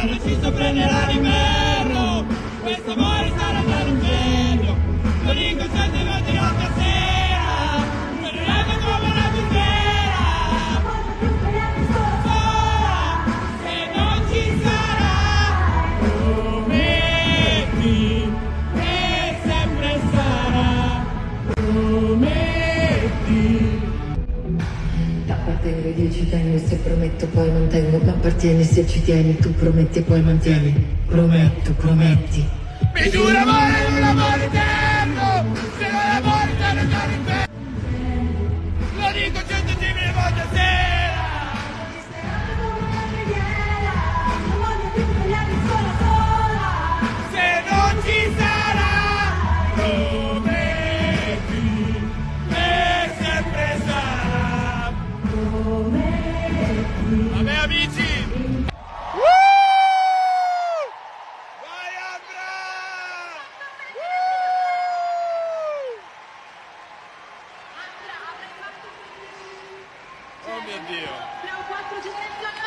Ci sopra nell'anima Appartengo ai dieci tengo, se prometto poi non tengo, ma appartieni se ci tieni, tu prometti poi mantieni. Prometto, prometti. Mi giuro amore, un amore Amici. Vai Andra! Oh mio Dio! Abbiamo quattro generazioni